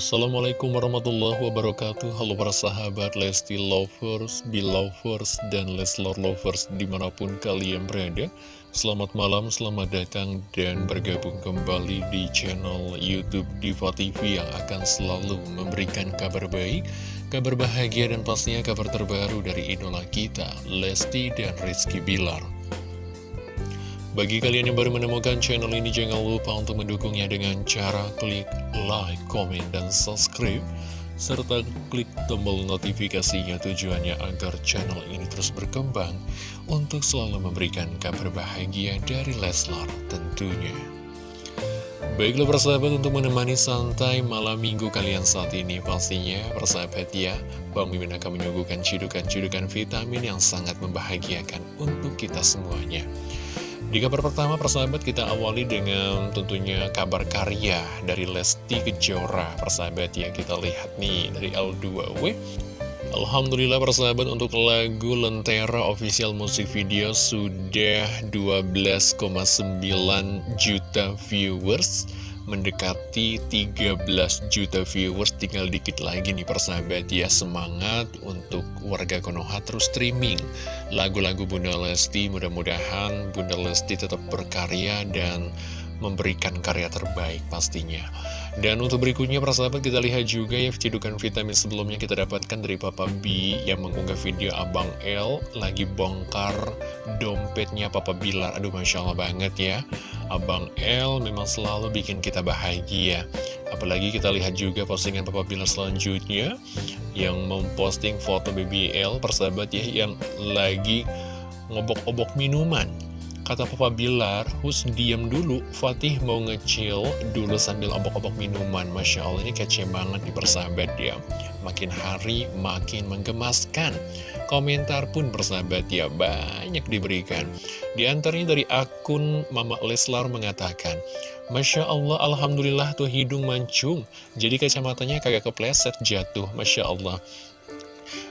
Assalamualaikum warahmatullahi wabarakatuh. Halo para sahabat Lesti Lovers, Belovers, dan Leslor Lovers di mana pun kalian berada. Selamat malam, selamat datang dan bergabung kembali di channel Youtube Diva TV yang akan selalu memberikan kabar baik Kabar bahagia dan pastinya kabar terbaru dari idola kita Lesti dan Rizky Bilar bagi kalian yang baru menemukan channel ini, jangan lupa untuk mendukungnya dengan cara klik like, komen, dan subscribe. Serta klik tombol notifikasinya tujuannya agar channel ini terus berkembang untuk selalu memberikan kabar bahagia dari Leslar tentunya. Baiklah persahabat untuk menemani santai malam minggu kalian saat ini pastinya persahabat ya Bang Mimin akan menyuguhkan cidukan-cidukan vitamin yang sangat membahagiakan untuk kita semuanya di kabar pertama persahabat kita awali dengan tentunya kabar karya dari Lesti Kejora Persahabat ya. Kita lihat nih dari L2W Alhamdulillah persahabat untuk lagu Lentera official musik video sudah 12,9 juta viewers mendekati 13 juta viewers tinggal dikit lagi nih persahabat ya semangat untuk warga Konoha terus streaming. Lagu-lagu Bunda Lesti mudah-mudahan Bunda Lesti tetap berkarya dan memberikan karya terbaik pastinya. Dan untuk berikutnya persahabat kita lihat juga ya cedukan vitamin sebelumnya kita dapatkan dari Papa B yang mengunggah video Abang L lagi bongkar dompetnya Papa Bilar. Aduh Masya Allah banget ya. Abang L memang selalu bikin kita bahagia. Apalagi kita lihat juga postingan Papa Bilar selanjutnya yang memposting foto BBL persahabat ya yang lagi ngobok-obok minuman Kata Papa Bilar, Hus diam dulu, Fatih mau ngecil dulu sambil obok-obok minuman. Masya Allah ini kece banget di persahabat ya. Makin hari makin menggemaskan. Komentar pun persahabat ya banyak diberikan. Di antaranya dari akun Mama Leslar mengatakan, Masya Allah, Alhamdulillah tuh hidung mancung. Jadi kacamatanya kagak kepleset jatuh. Masya Allah.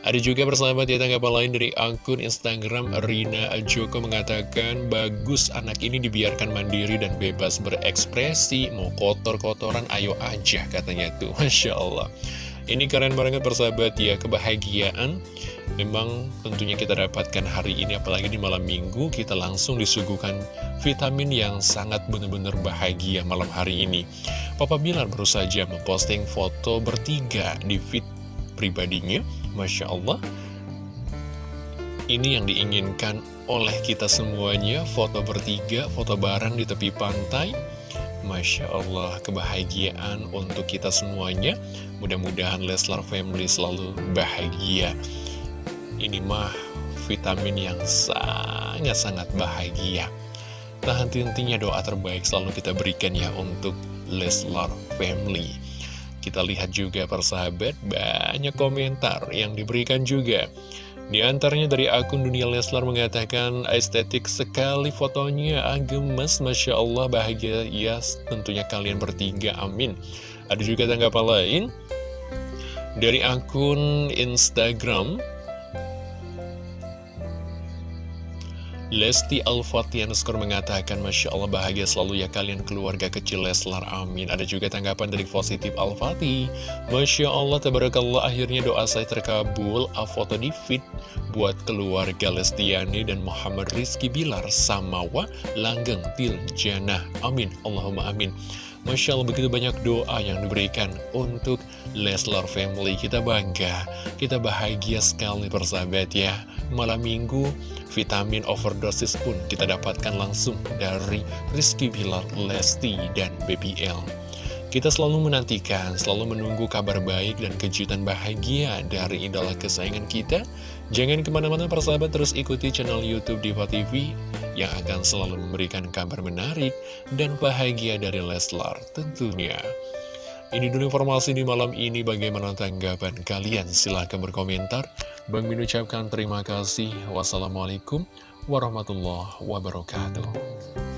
Ada juga persahabat ya tanggapan lain dari akun Instagram Rina Joko mengatakan bagus anak ini dibiarkan mandiri dan bebas berekspresi. Mau kotor-kotoran ayo aja katanya tuh. Masya Allah. Ini keren banget persahabat ya kebahagiaan. Memang tentunya kita dapatkan hari ini apalagi di malam minggu kita langsung disuguhkan vitamin yang sangat benar-benar bahagia malam hari ini. Papa Bilar baru saja memposting foto bertiga di feed pribadinya Masya Allah. Ini yang diinginkan oleh kita semuanya. Foto bertiga, foto bareng di tepi pantai. Masya Allah, kebahagiaan untuk kita semuanya. Mudah-mudahan Leslar Family selalu bahagia. Ini mah vitamin yang sangat-sangat bahagia. Tak henti-hentinya doa terbaik selalu kita berikan ya untuk Leslar Family kita lihat juga persahabat banyak komentar yang diberikan juga. Di antaranya dari akun Dunia Leslar mengatakan estetik sekali fotonya agemes Masya Allah bahagia. Ya tentunya kalian bertiga amin. Ada juga tanggapan lain? Dari akun Instagram Lesti Al-Fatih skor mengatakan Masya Allah bahagia selalu ya kalian keluarga kecil Leslar. Amin. Ada juga tanggapan dari positif Al-Fatih Masya Allah tabarakallah akhirnya doa saya terkabul. A foto di feed buat keluarga Lestiani dan Muhammad Rizky Bilar Samawa Langgeng Til Jannah. Amin. Allahumma amin Masya Allah begitu banyak doa yang diberikan untuk Leslar Family Kita bangga, kita bahagia sekali persahabat ya Malam minggu vitamin overdosis pun kita dapatkan langsung dari Rizky Bilar, Lesti, dan BBL. Kita selalu menantikan, selalu menunggu kabar baik dan kejutan bahagia dari idola kesayangan kita. Jangan ke mana-mana persahabat terus ikuti channel Youtube Diva TV yang akan selalu memberikan kabar menarik dan bahagia dari Leslar tentunya. Ini dulu informasi di malam ini bagaimana tanggapan kalian silahkan berkomentar. Bang Min ucapkan terima kasih. Wassalamualaikum warahmatullahi wabarakatuh.